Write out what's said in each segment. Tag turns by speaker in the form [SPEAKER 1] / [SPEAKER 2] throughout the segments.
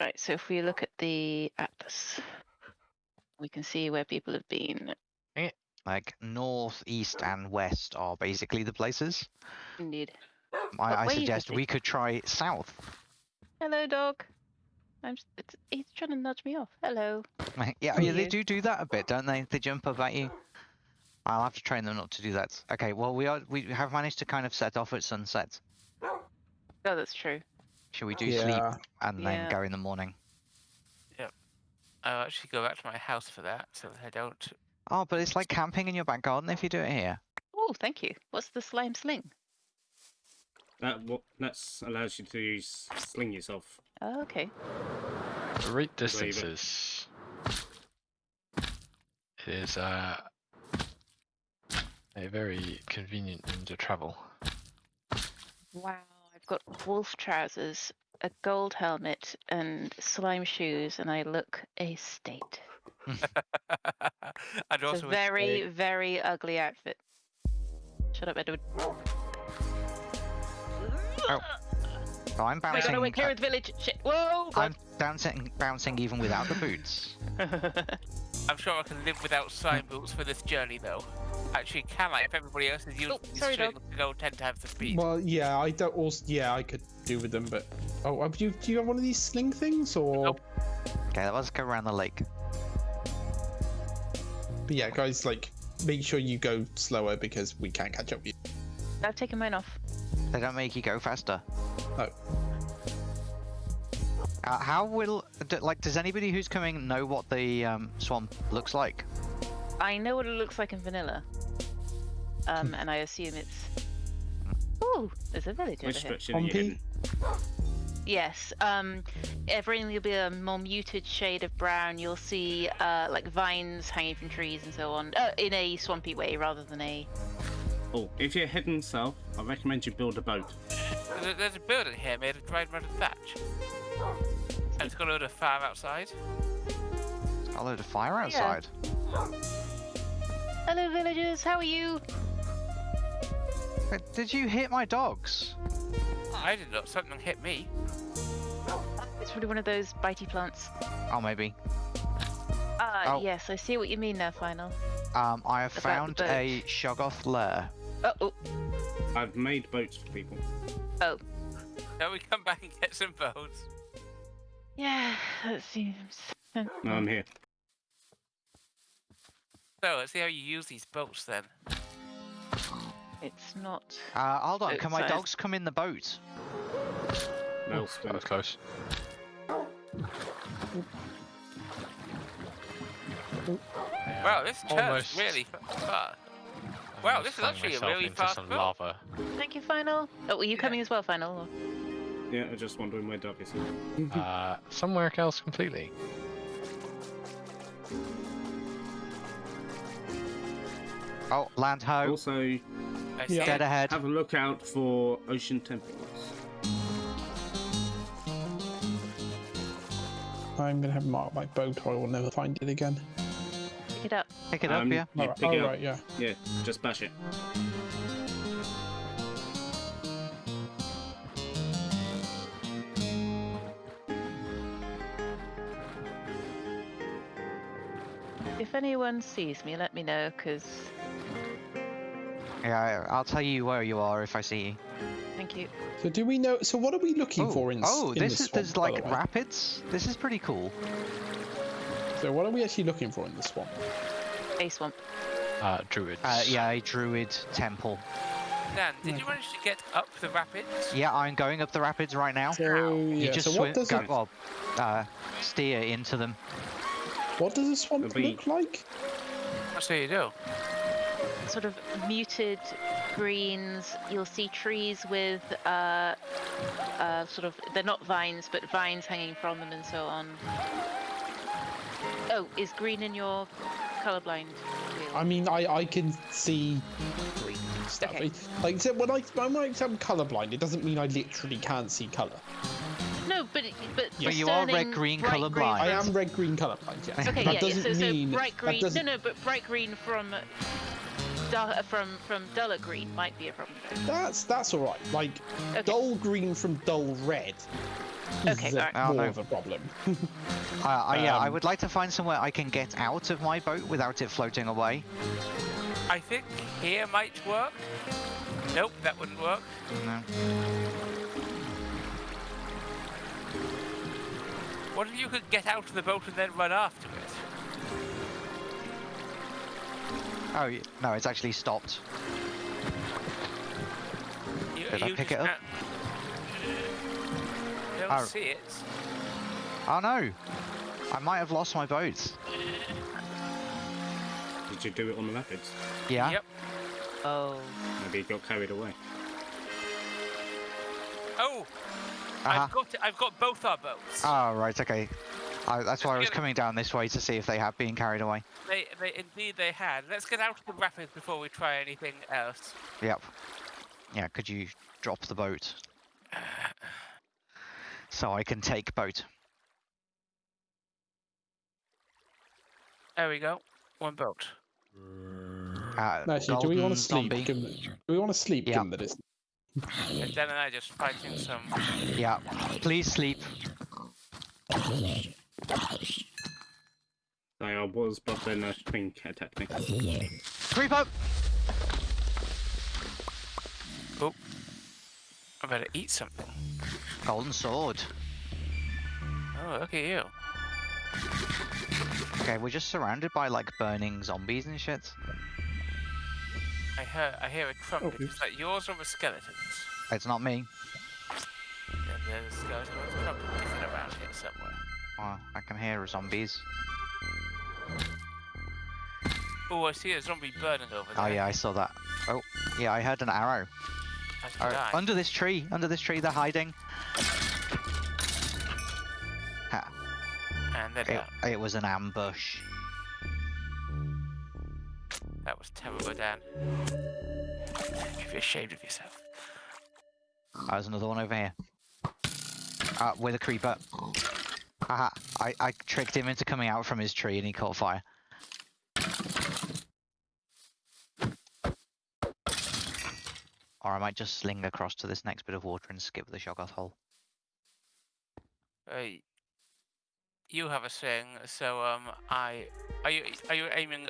[SPEAKER 1] Right, so if we look at the atlas, we can see where people have been.
[SPEAKER 2] Eh, like north, east, and west are basically the places.
[SPEAKER 1] Indeed.
[SPEAKER 2] I, I suggest we could try south.
[SPEAKER 1] Hello, dog. I'm. It's, he's trying to nudge me off. Hello.
[SPEAKER 2] yeah, yeah, they do do that a bit, don't they? They jump up at you. I'll have to train them not to do that. Okay, well we are we have managed to kind of set off at sunset.
[SPEAKER 1] Oh, that's true.
[SPEAKER 2] Should we do sleep and then
[SPEAKER 1] Yeah.
[SPEAKER 2] go in the morning? Yep.
[SPEAKER 3] I'll actually go back to my house for that, so that I don't.
[SPEAKER 2] Oh, but it's like camping in your back garden if you do it here.
[SPEAKER 1] Oh, thank you. What's the slime sling?
[SPEAKER 4] That what that's allows you to use, sling yourself.
[SPEAKER 1] Oh, okay.
[SPEAKER 5] The right
[SPEAKER 4] Believe it.
[SPEAKER 5] distances It is uh, a very convenient means of travel.
[SPEAKER 1] Wow, I've got wolf trousers, a gold helmet, and slime shoes, and I look a state.
[SPEAKER 3] I'd
[SPEAKER 1] It's
[SPEAKER 3] also
[SPEAKER 1] a
[SPEAKER 3] wish-
[SPEAKER 1] very, very ugly outfit. Shut up, Edward.
[SPEAKER 2] Oh, So I'm
[SPEAKER 1] Oh my god,
[SPEAKER 2] bouncing.
[SPEAKER 1] I went clear
[SPEAKER 2] uh,
[SPEAKER 1] of the village. Shit. Whoa!
[SPEAKER 2] I'm bouncing, bouncing even without the boots.
[SPEAKER 3] I'm sure I can live without slime boots for this journey, though. Actually, can I? If everybody else is using
[SPEAKER 1] Oh,
[SPEAKER 3] these
[SPEAKER 1] sorry,
[SPEAKER 3] strings
[SPEAKER 1] dog.
[SPEAKER 3] to go ten times the speed.
[SPEAKER 6] Well, yeah, I don't. Also, yeah, I could do with them, but oh, have you, do you have one of these sling things or?
[SPEAKER 3] Nope.
[SPEAKER 2] Okay, let's go around the lake.
[SPEAKER 6] But yeah, guys, like make sure you go slower because we can't catch up with you.
[SPEAKER 1] I've taken mine off.
[SPEAKER 2] They don't make you go faster.
[SPEAKER 6] Oh.
[SPEAKER 2] Uh, how will like does anybody who's coming know what the um, swamp looks like?
[SPEAKER 1] I know what it looks like in vanilla. Um, and I assume it's. Ooh, there's a village over here.
[SPEAKER 4] direction
[SPEAKER 6] Pompey?
[SPEAKER 1] Yes. Um, everything will be a more muted shade of brown. You'll see uh, like vines hanging from trees and so on, uh, in a swampy way rather than a.
[SPEAKER 4] Oh, if you're heading south, I recommend you build a boat.
[SPEAKER 3] There's a, there's a building here made of dried mud and thatch. And it's got a load of fire outside.
[SPEAKER 2] It's got a load of fire
[SPEAKER 1] yeah.
[SPEAKER 2] Outside.
[SPEAKER 1] Hello, villagers. How are you?
[SPEAKER 2] But Did you hit my dogs?
[SPEAKER 3] I didn't something hit me.
[SPEAKER 1] It's probably one of those bitey plants.
[SPEAKER 2] Oh, maybe.
[SPEAKER 1] Ah,
[SPEAKER 2] Oh.
[SPEAKER 1] yes, I see what you mean now, final.
[SPEAKER 2] Um, I have
[SPEAKER 1] About
[SPEAKER 2] found a Shoggoth lair.
[SPEAKER 1] Oh, oh,
[SPEAKER 4] I've made boats for people.
[SPEAKER 1] oh.
[SPEAKER 3] Now we come back and get some boats.
[SPEAKER 1] Yeah, that seems.
[SPEAKER 4] No, I'm here.
[SPEAKER 3] So let's see how you use these boats then.
[SPEAKER 1] It's not.
[SPEAKER 2] Uh, hold on,
[SPEAKER 1] Oh,
[SPEAKER 2] can my
[SPEAKER 1] sorry.
[SPEAKER 2] dogs come in the boat?
[SPEAKER 4] No,
[SPEAKER 5] That was close.
[SPEAKER 3] Wow, this turns
[SPEAKER 5] Almost.
[SPEAKER 3] really fa- fast. Wow, this is actually a
[SPEAKER 5] myself
[SPEAKER 3] really fast
[SPEAKER 5] some
[SPEAKER 3] boat.
[SPEAKER 5] lava.
[SPEAKER 1] Thank you, final. Oh, were you
[SPEAKER 3] Yeah.
[SPEAKER 1] coming as well, final? or-
[SPEAKER 4] Yeah, I'm just wondering where Doug is.
[SPEAKER 5] Uh, somewhere else completely.
[SPEAKER 2] Oh, land ho.
[SPEAKER 4] Also,
[SPEAKER 3] I see
[SPEAKER 6] Yeah.
[SPEAKER 2] Dead ahead.
[SPEAKER 4] have a look out for ocean temples.
[SPEAKER 6] I'm gonna have marked my boat, or I will never find it again.
[SPEAKER 1] Pick it up.
[SPEAKER 2] Pick it up,
[SPEAKER 4] Um,
[SPEAKER 2] yeah.
[SPEAKER 4] You
[SPEAKER 6] Alright,
[SPEAKER 4] pick it up.
[SPEAKER 6] right, yeah.
[SPEAKER 4] Yeah, just bash it.
[SPEAKER 1] If anyone sees me, let me know, because.
[SPEAKER 2] Yeah, I- I'll tell you where you are if I see you.
[SPEAKER 1] Thank you.
[SPEAKER 6] So do we know? So what are we looking
[SPEAKER 2] oh,
[SPEAKER 6] for in? s-
[SPEAKER 2] oh,
[SPEAKER 6] in
[SPEAKER 2] this
[SPEAKER 6] the
[SPEAKER 2] is there's
[SPEAKER 6] swamp, by
[SPEAKER 2] like
[SPEAKER 6] the
[SPEAKER 2] rapids. This is pretty cool.
[SPEAKER 6] So what are we actually looking for in the swamp?
[SPEAKER 1] A swamp.
[SPEAKER 5] Uh, druids.
[SPEAKER 2] Uh, yeah, a druid temple.
[SPEAKER 3] Dan, did you manage to get up the rapids?
[SPEAKER 2] Yeah, I'm going up the rapids right now.
[SPEAKER 6] So
[SPEAKER 2] You
[SPEAKER 6] yeah.
[SPEAKER 2] just
[SPEAKER 6] So
[SPEAKER 2] swim,
[SPEAKER 6] what does
[SPEAKER 2] go,
[SPEAKER 6] it,
[SPEAKER 2] well, uh, steer into them.
[SPEAKER 6] what does a swamp
[SPEAKER 4] It'll
[SPEAKER 6] look like?
[SPEAKER 3] That's what you do.
[SPEAKER 1] Sort of muted greens. You'll see trees with, uh, uh, sort of. They're not vines, but vines hanging from them and so on. Oh, is green in your colorblind? wheel?
[SPEAKER 6] I mean, I I can see green stuff.
[SPEAKER 1] Okay.
[SPEAKER 6] It- Like so when I when I say I'm colorblind, it doesn't mean I literally can't see color.
[SPEAKER 1] No, but it- but
[SPEAKER 2] But you are red-green
[SPEAKER 1] bright green
[SPEAKER 2] colourblind.
[SPEAKER 6] I am red green colorblind. Yes.
[SPEAKER 1] Okay,
[SPEAKER 6] that
[SPEAKER 1] yeah, yeah.
[SPEAKER 6] doesn't
[SPEAKER 1] So, so
[SPEAKER 6] mean
[SPEAKER 1] bright green. No, no, but bright green from dull, uh, from from duller green might be a problem.
[SPEAKER 6] That's that's all right. Like
[SPEAKER 1] Okay.
[SPEAKER 6] dull green from dull red
[SPEAKER 1] Okay,
[SPEAKER 6] That's
[SPEAKER 1] alright.
[SPEAKER 2] Oh,
[SPEAKER 6] more
[SPEAKER 2] no.
[SPEAKER 6] of a problem.
[SPEAKER 2] Uh, I, yeah, I
[SPEAKER 6] Um,
[SPEAKER 2] would like to find somewhere I can get out of my boat without it floating away.
[SPEAKER 3] I think here might work. Nope, that wouldn't work.
[SPEAKER 2] No.
[SPEAKER 3] What if you could get out of the boat and then run after it?
[SPEAKER 2] Oh, no, it's actually stopped.
[SPEAKER 3] You,
[SPEAKER 2] Did I pick it up?
[SPEAKER 3] can't- Don't
[SPEAKER 2] Oh.
[SPEAKER 3] see it.
[SPEAKER 2] Oh no! I might have lost my boat.
[SPEAKER 4] Did you do it on the rapids?
[SPEAKER 2] Yeah?
[SPEAKER 3] Yep.
[SPEAKER 1] Oh.
[SPEAKER 4] Maybe it got carried away.
[SPEAKER 3] Oh,
[SPEAKER 2] Uh-huh.
[SPEAKER 3] I've got it. I've got both our boats.
[SPEAKER 2] Oh, right, okay. I, that's why I was coming down this way to see if they had been carried away.
[SPEAKER 3] They, they indeed they had. Let's get out of the rapids before we try anything else.
[SPEAKER 2] Yep. Yeah, could you drop the boat? So I can take boat.
[SPEAKER 3] There we go. One boat.
[SPEAKER 2] Uh,
[SPEAKER 6] Actually, do we want to sleep?
[SPEAKER 2] zombie.
[SPEAKER 6] Given, do we want to sleep
[SPEAKER 2] Yeah.
[SPEAKER 6] given that it's
[SPEAKER 3] And Dan and I just fighting some.
[SPEAKER 2] Yeah, please sleep.
[SPEAKER 4] I was, but then a shrink attacked me.
[SPEAKER 2] Creep up!
[SPEAKER 3] I better eat something.
[SPEAKER 2] Golden sword.
[SPEAKER 3] Oh, look at you.
[SPEAKER 2] Okay, we're just surrounded by like burning zombies and shit.
[SPEAKER 3] I hear I hear a trumpet.
[SPEAKER 6] oops.
[SPEAKER 3] Is that yours or the skeletons?
[SPEAKER 2] It's not me.
[SPEAKER 3] Then there's a skeleton with a trumpet kicking around here somewhere.
[SPEAKER 2] Oh, I can hear zombies.
[SPEAKER 3] Oh, I see a zombie burning over there.
[SPEAKER 2] Oh yeah, I saw that. Oh, yeah, I heard an arrow. Oh, under this tree, under this tree, they're hiding. Ha,
[SPEAKER 3] and then
[SPEAKER 2] it, it was an ambush.
[SPEAKER 3] That was terrible, Dan. You should be ashamed of yourself.
[SPEAKER 2] There's another one over here. Uh, with a creeper. Haha, I, I tricked him into coming out from his tree and he caught fire. Or I might just sling across to this next bit of water and skip the Shoggoth hole.
[SPEAKER 3] Hey, you have a thing, so um, I are you are you aiming?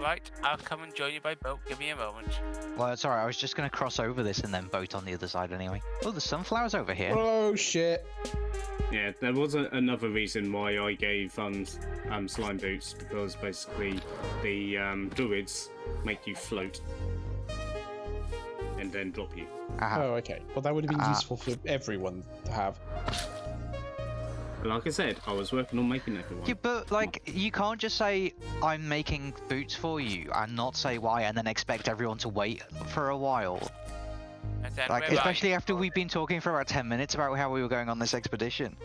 [SPEAKER 3] Right, I'll come and join you by boat. Give me a moment.
[SPEAKER 2] Well, it's alright, I was just gonna cross over this and then boat on the other side anyway. Oh, there's sunflowers over here.
[SPEAKER 6] Oh shit!
[SPEAKER 4] Yeah, there was a, another reason why I gave um, um slime boots because basically the um, druids make you float and then drop you.
[SPEAKER 2] Aha.
[SPEAKER 6] Oh, okay. Well, that would have been
[SPEAKER 2] Ah.
[SPEAKER 6] useful for everyone to have.
[SPEAKER 4] Like I said, I was working on making everyone.
[SPEAKER 2] Yeah, but like you can't just say I'm making boots for you and not say why, and then expect everyone to wait for a while.
[SPEAKER 3] And then
[SPEAKER 2] Like especially
[SPEAKER 3] you?
[SPEAKER 2] after we've been talking for about ten minutes about how we were going on this expedition.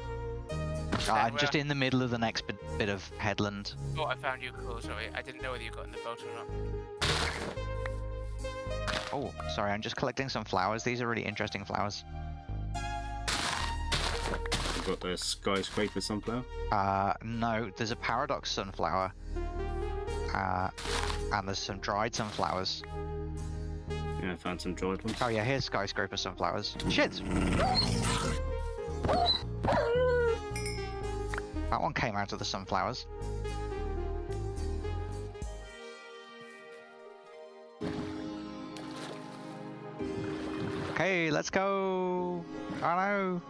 [SPEAKER 2] Uh, I'm just in the middle of the next bit, bit of headland.
[SPEAKER 3] Oh, I found you cool. Sorry, I didn't know whether you got in the boat or not.
[SPEAKER 2] Oh, sorry, I'm just collecting some flowers. These are really interesting flowers.
[SPEAKER 4] I've got the skyscraper sunflower.
[SPEAKER 2] Uh, no, there's a paradox sunflower. Uh, and there's some dried sunflowers.
[SPEAKER 4] Yeah, I found some dried ones.
[SPEAKER 2] Oh yeah, here's skyscraper sunflowers. Shit! That one came out of the sunflowers. Okay, let's go. Oh no.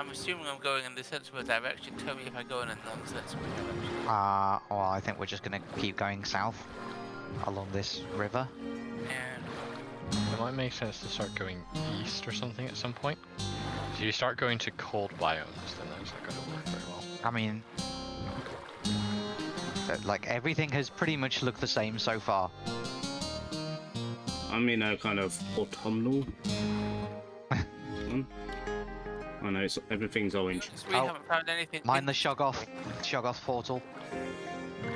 [SPEAKER 3] I'm assuming I'm going in the sensible direction. Tell me if I go in a non-sensible direction.
[SPEAKER 2] Uh, well, I think we're just gonna keep going south along this river.
[SPEAKER 3] Yeah.
[SPEAKER 5] It might make sense to start going east or something at some point. If you start going to cold biomes, then that's not going to work very well.
[SPEAKER 2] I mean, uh, like everything has pretty much looked the same so far.
[SPEAKER 4] I'm in a kind of autumnal. I know it's everything's orange.
[SPEAKER 3] So we
[SPEAKER 2] Oh,
[SPEAKER 3] haven't found anything.
[SPEAKER 2] Mind the Shoggoth, Shoggoth portal.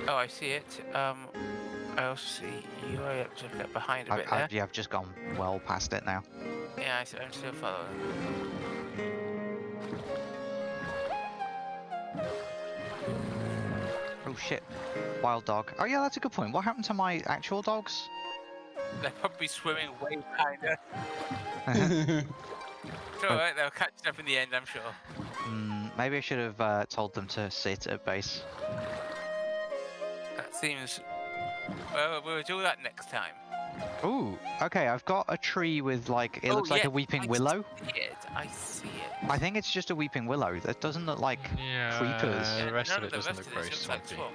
[SPEAKER 3] Oh, I see it. Um, I also see you. I have to get behind a
[SPEAKER 2] I,
[SPEAKER 3] bit
[SPEAKER 2] I,
[SPEAKER 3] there.
[SPEAKER 2] yeah, I've just gone well past it now.
[SPEAKER 3] Yeah, I, I'm still following.
[SPEAKER 2] Oh shit, wild dog. Oh yeah, that's a good point. What happened to my actual dogs?
[SPEAKER 3] They're probably swimming way behind us. It's alright, they'll catch up in the end, I'm sure.
[SPEAKER 2] Mm, maybe I should have uh, told them to sit at base.
[SPEAKER 3] That seems. Well, we'll do that next time.
[SPEAKER 2] Ooh, okay, I've got a tree with like, it
[SPEAKER 3] Oh,
[SPEAKER 2] looks like a weeping
[SPEAKER 3] I
[SPEAKER 2] willow.
[SPEAKER 3] See it, I see it.
[SPEAKER 2] I think it's just a weeping willow. That doesn't look like
[SPEAKER 5] Yeah,
[SPEAKER 2] creepers.
[SPEAKER 5] the rest
[SPEAKER 3] None
[SPEAKER 5] of it doesn't look
[SPEAKER 3] of
[SPEAKER 5] very swampy.
[SPEAKER 3] swamp.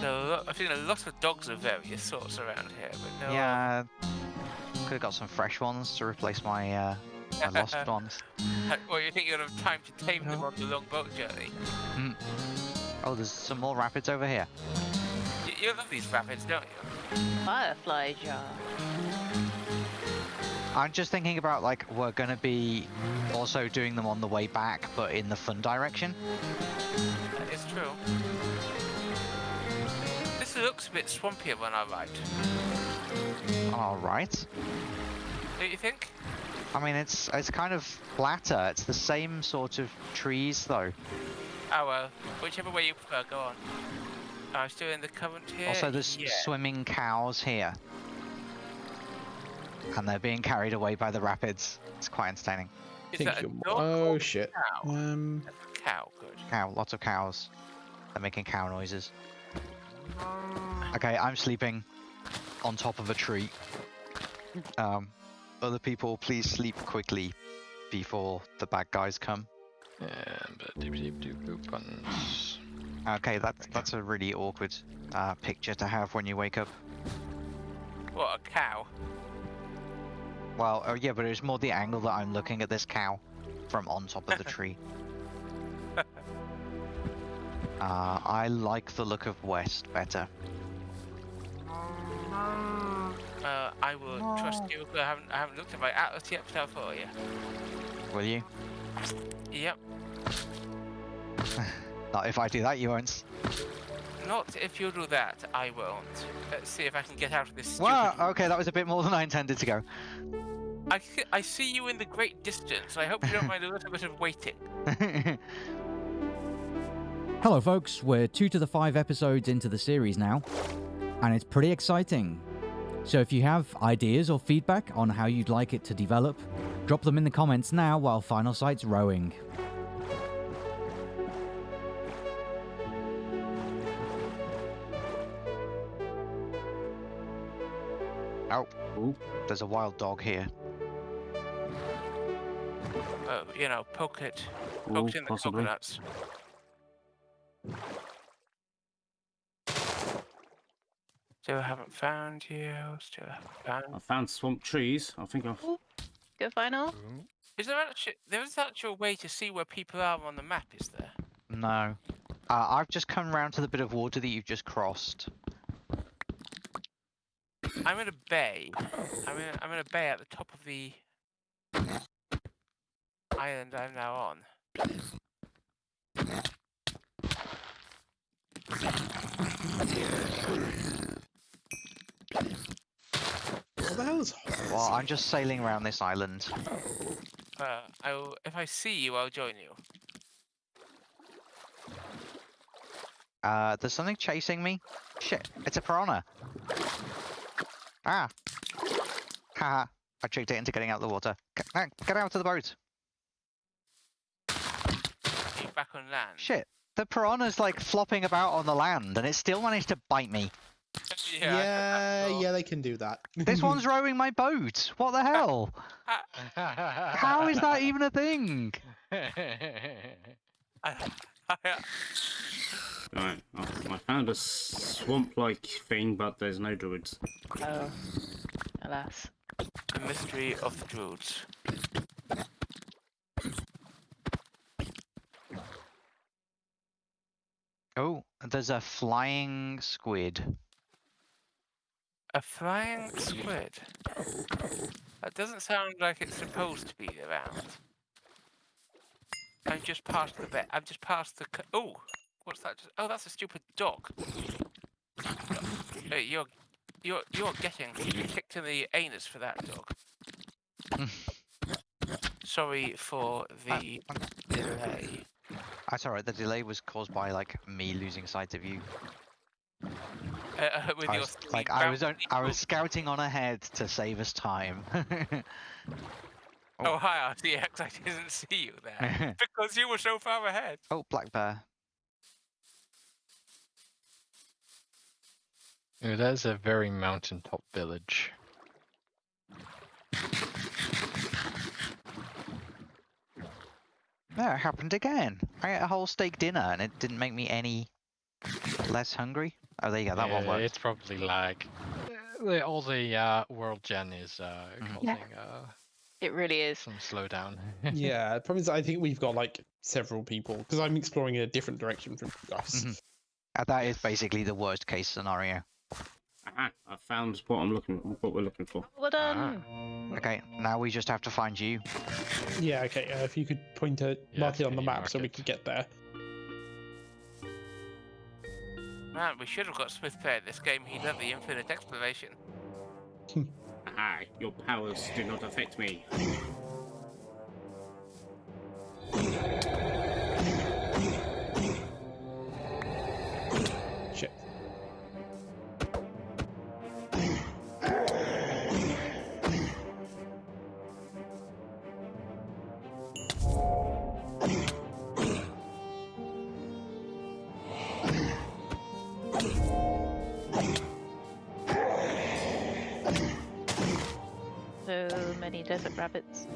[SPEAKER 3] So, a lot- I've seen a lot of dogs of various sorts around here, but no.
[SPEAKER 2] Yeah, could have got some fresh ones to replace my uh, my lost ones.
[SPEAKER 3] Well, you think you'll have time to tame them on the long boat journey?
[SPEAKER 2] Oh, there's some more rapids over here.
[SPEAKER 3] You, you love these rapids, don't you?
[SPEAKER 1] Firefly jar.
[SPEAKER 2] I'm just thinking about like we're gonna be also doing them on the way back, but in the fun direction.
[SPEAKER 3] That is true. This looks a bit swampier when I ride.
[SPEAKER 2] All right.
[SPEAKER 3] Don't you think?
[SPEAKER 2] I mean, it's it's kind of flatter. It's the same sort of trees though.
[SPEAKER 3] Oh well, whichever way you prefer, go on. I'm still in the current here.
[SPEAKER 2] Also, there's
[SPEAKER 3] yeah.
[SPEAKER 2] swimming cows here, and they're being carried away by the rapids. It's quite entertaining.
[SPEAKER 3] Is
[SPEAKER 6] Think
[SPEAKER 3] that a
[SPEAKER 6] you're-
[SPEAKER 3] dog
[SPEAKER 6] oh shit.
[SPEAKER 3] cow?
[SPEAKER 6] Um,
[SPEAKER 3] cow, good.
[SPEAKER 2] Cow, lots of cows. They're making cow noises. Okay, I'm sleeping on top of a tree. Um, other people, please sleep quickly before the bad guys come.
[SPEAKER 5] And but deep deep doop boop buttons.
[SPEAKER 2] Okay, that's that's a really awkward uh, picture to have when you wake up.
[SPEAKER 3] What a cow.
[SPEAKER 2] Well, oh yeah, but it's more the angle that I'm looking at this cow from on top of the tree. Uh, I like the look of West better.
[SPEAKER 3] Uh, I will trust you. I haven't, I haven't looked at my atlas yet, but I'll follow you.
[SPEAKER 2] Will you?
[SPEAKER 3] Yep.
[SPEAKER 2] Not if I do that, you won't.
[SPEAKER 3] Not if you do that, I won't. Let's see if I can get out of this stupid...
[SPEAKER 2] Wow, okay, that was a bit more than I intended to go.
[SPEAKER 3] I, I see you in the great distance. I hope you don't mind a little bit of waiting.
[SPEAKER 7] Hello, folks. We're two to the five episodes into the series now, and it's pretty exciting. So, if you have ideas or feedback on how you'd like it to develop, drop them in the comments now while Final Sight's rowing.
[SPEAKER 4] Ooh.
[SPEAKER 2] there's a wild dog here.
[SPEAKER 3] Uh, you know, poke it.
[SPEAKER 4] Ooh,
[SPEAKER 3] Poke it in the
[SPEAKER 4] possibly.
[SPEAKER 3] coconuts. Still haven't found you. Still haven't found.
[SPEAKER 4] I
[SPEAKER 3] found.
[SPEAKER 4] found swamp trees. I think I've.
[SPEAKER 1] Go final.
[SPEAKER 3] Is there actually there is actually a way to see where people are on the map? Is there?
[SPEAKER 2] No. Uh, I've just come round to the bit of water that you've just crossed.
[SPEAKER 3] I'm in a bay. I'm in. I'm in a bay at the top of the island I'm now on.
[SPEAKER 6] what the hell is
[SPEAKER 2] Well, I'm just sailing around this island.
[SPEAKER 3] Uh, I will, if I see you, I'll join you.
[SPEAKER 2] Uh, there's something chasing me. Shit, it's a piranha. Ah. Haha. I tricked it into getting out of the water. Get, ah, get out of the boat.
[SPEAKER 3] You back on land.
[SPEAKER 2] Shit. The piranha's like flopping about on the land and it still managed to bite me.
[SPEAKER 3] yeah. I- I
[SPEAKER 6] Yeah, yeah, they can do that.
[SPEAKER 2] This one's rowing my boat. What the hell? How is that even a thing?
[SPEAKER 3] I-
[SPEAKER 4] Right, I, I found a swamp-like thing, but there's no druids.
[SPEAKER 1] Oh, alas.
[SPEAKER 3] the mystery of the druids.
[SPEAKER 2] Oh, there's a flying squid.
[SPEAKER 3] A flying squid. That doesn't sound like it's supposed to be around. I'm just past the bit. I'm just past the. Oh, what's that? Just, oh, that's a stupid dog. Uh, you're, you're, you're getting kicked in the anus for that dog. Sorry for the delay.
[SPEAKER 2] That's alright, the delay was caused by like me losing sight of you.
[SPEAKER 3] Uh, uh, with
[SPEAKER 2] I
[SPEAKER 3] your
[SPEAKER 2] was, like I was on, I was scouting on ahead to save us time. Oh.
[SPEAKER 3] Oh, hi, RTX. I didn't see you there because you were so far ahead.
[SPEAKER 2] oh, black bear.
[SPEAKER 5] Ooh, that is a very mountaintop village.
[SPEAKER 2] No, it happened again. I ate a whole steak dinner and it didn't make me any less hungry. Oh, there you go. That one
[SPEAKER 5] Yeah,
[SPEAKER 2] worked.
[SPEAKER 5] It's probably lag. Uh, All the uh, world gen is uh,
[SPEAKER 2] Mhm.
[SPEAKER 5] causing uh,
[SPEAKER 1] It really is.
[SPEAKER 5] some slowdown.
[SPEAKER 6] yeah, the problem is I think we've got like several people because I'm exploring a different direction from you guys.
[SPEAKER 2] Mhm. Uh, that is basically the worst case scenario.
[SPEAKER 4] Aha, I found what I'm looking what we're looking for.
[SPEAKER 1] Well
[SPEAKER 5] Ah.
[SPEAKER 1] done.
[SPEAKER 2] Okay, now we just have to find you.
[SPEAKER 6] Yeah, okay. Uh, if you could point a
[SPEAKER 5] Yeah,
[SPEAKER 6] mark it on the map
[SPEAKER 5] mark
[SPEAKER 6] so we
[SPEAKER 5] it?
[SPEAKER 6] could get there.
[SPEAKER 3] Man, we should have got Smith playing this game. He'd have the infinite exploration.
[SPEAKER 4] Aha, your powers do not affect me.
[SPEAKER 1] Desert rabbits.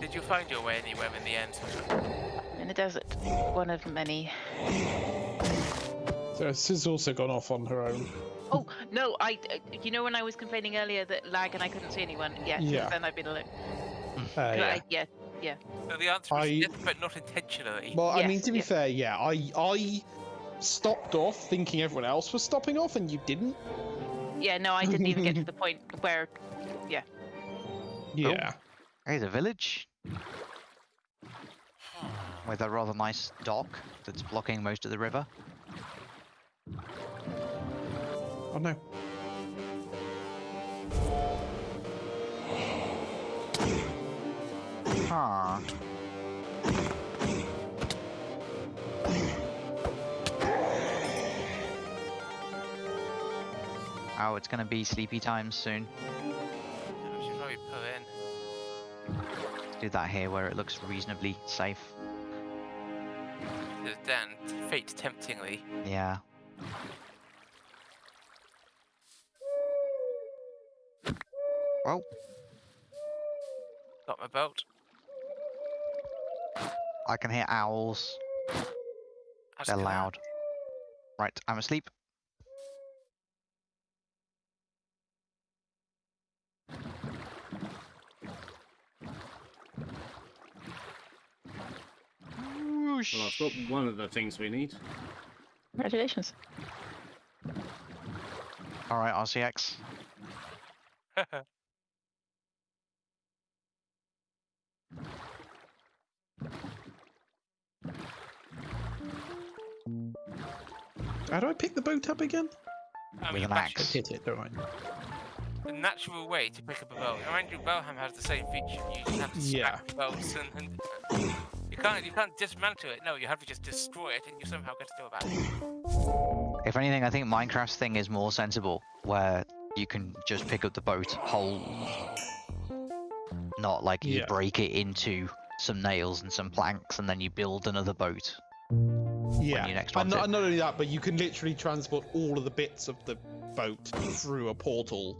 [SPEAKER 3] Did you find your way anywhere in the end?
[SPEAKER 1] In the desert. One of many.
[SPEAKER 6] So Sis also gone off on her own.
[SPEAKER 1] Oh no! I. uh, You know when I was complaining earlier that lag and I couldn't see anyone. Yeah. since
[SPEAKER 6] Yeah.
[SPEAKER 1] Then I've been alone.
[SPEAKER 6] Uh, yeah.
[SPEAKER 1] I- yeah.
[SPEAKER 3] So the answer is
[SPEAKER 6] I-
[SPEAKER 3] yes, but not intentionally.
[SPEAKER 6] Well, I mean, to be
[SPEAKER 1] yes.
[SPEAKER 6] fair, yeah, I I stopped off thinking everyone else was stopping off, and you didn't.
[SPEAKER 1] Yeah. No, I didn't even get to the point where.
[SPEAKER 6] Yeah. Yeah. Oh.
[SPEAKER 2] Hey, the village. With a rather nice dock that's blocking most of the river.
[SPEAKER 6] Oh no.
[SPEAKER 2] Huh. Oh, it's gonna be sleepy time soon.
[SPEAKER 3] I should probably pull in.
[SPEAKER 2] Let's do that here where it looks reasonably safe.
[SPEAKER 3] Then, fate temptingly.
[SPEAKER 2] Yeah. Well,
[SPEAKER 3] Got my boat.
[SPEAKER 2] I can hear owls.
[SPEAKER 3] That's
[SPEAKER 2] They're loud. Right, I'm asleep. Whoosh.
[SPEAKER 4] Well, I've got one of the things we need.
[SPEAKER 1] Congratulations.
[SPEAKER 2] All right, RCX.
[SPEAKER 6] How do I pick the boat up again?
[SPEAKER 3] I
[SPEAKER 2] With
[SPEAKER 3] mean,
[SPEAKER 2] an.
[SPEAKER 6] Hit it, don't I?
[SPEAKER 3] the natural way to pick up a boat. And Andrew Bellham has the same feature. You just have to
[SPEAKER 6] Yeah.
[SPEAKER 3] the boats and, and you can't you can't dismantle it. No, you have to just destroy it, and you somehow get to go about it.
[SPEAKER 2] If anything, I think Minecraft's thing is more sensible, where you can just pick up the boat whole, not like you
[SPEAKER 6] Yeah.
[SPEAKER 2] break it into some nails and some planks, and then you build another boat.
[SPEAKER 6] Yeah.
[SPEAKER 2] next
[SPEAKER 6] and, not, and not only that, but you can literally transport all of the bits of the boat through a portal.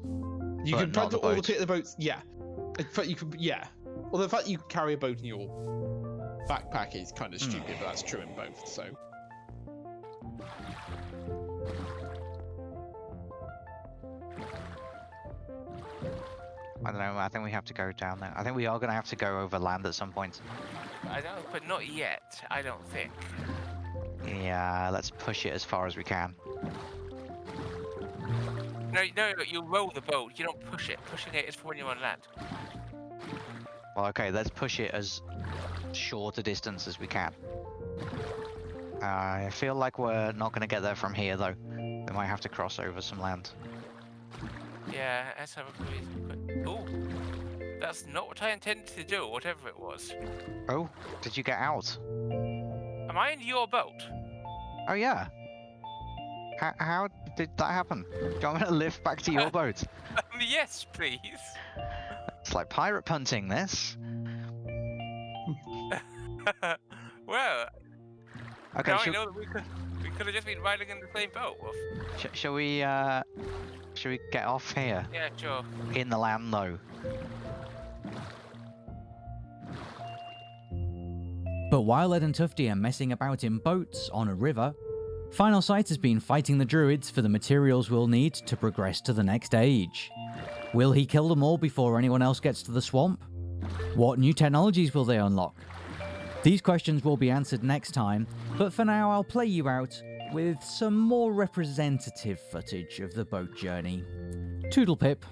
[SPEAKER 6] You
[SPEAKER 2] But
[SPEAKER 6] can
[SPEAKER 2] not the
[SPEAKER 6] transport all the bits of the boats. Yeah. In fact, you can. Yeah. Well, the fact you can carry a boat in your backpack is kind of
[SPEAKER 2] Hmm.
[SPEAKER 6] stupid, but that's true in both. So.
[SPEAKER 2] I don't know. I think we have to go down there. I think we are going to have to go over land at some point.
[SPEAKER 3] I don't, but not yet. I don't think.
[SPEAKER 2] Yeah, let's push it as far as we can.
[SPEAKER 3] No, no, no, you roll the boat. You don't push it. Pushing it is for when you're on land.
[SPEAKER 2] Well, okay, let's push it as short a distance as we can. I feel like we're not going to get there from here, though. We might have to cross over some land.
[SPEAKER 3] Yeah, let's have a quick. Oh, that's not what I intended to do. Whatever it was.
[SPEAKER 2] Oh, did you get out?
[SPEAKER 3] Am I in your boat?
[SPEAKER 2] Oh, yeah. How, how
[SPEAKER 6] did that happen? Do you want me to lift back to your boat?
[SPEAKER 3] Um, yes, please.
[SPEAKER 6] It's like pirate punting, this.
[SPEAKER 3] well,
[SPEAKER 6] Okay,
[SPEAKER 3] now I know that we could we could have just been riding in the same boat, Wolf.
[SPEAKER 6] sh- shall we, uh, shall we get off here?
[SPEAKER 3] Yeah, sure.
[SPEAKER 6] In the land, though.
[SPEAKER 2] But while Ed and Tufty are messing about in boats on a river, Final Sight has been fighting the druids for the materials we'll need to progress to the next age. Will he kill them all before anyone else gets to the swamp? What new technologies will they unlock? These questions will be answered next time, but for now I'll play you out with some more representative footage of the boat journey. Toodle pip.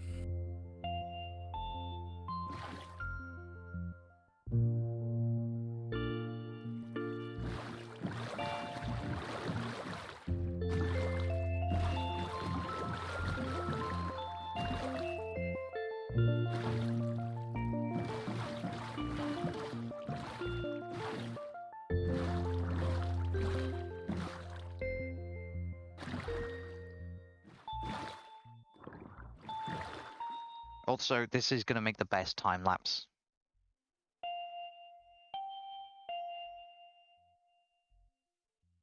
[SPEAKER 6] Also, this is going to make the best time lapse